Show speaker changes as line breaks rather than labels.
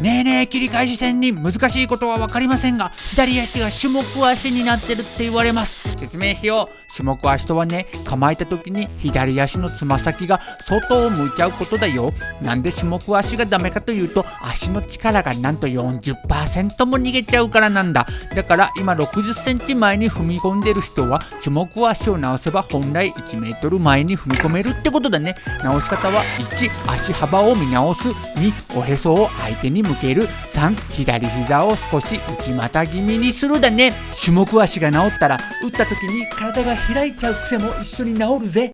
ねえねえ切り返し戦に難しいことは分かりませんが左足が種目足になってるって言われます。説明しよう種目足とはね構えた時に左足のつま先が外を向いちゃうことだよなんで種目足がダメかというと足の力がなんと40%も逃げちゃうからなんだだから今60センチ前に踏み込んでる人は種目足を直せば本来1メートル前に踏み込めるってことだね直し方は1足幅を見直す2おへそを相手に向ける3左膝を少し内股気味にするだね種目足が治ったら打った時に体が開いちゃう癖も一緒に治るぜ。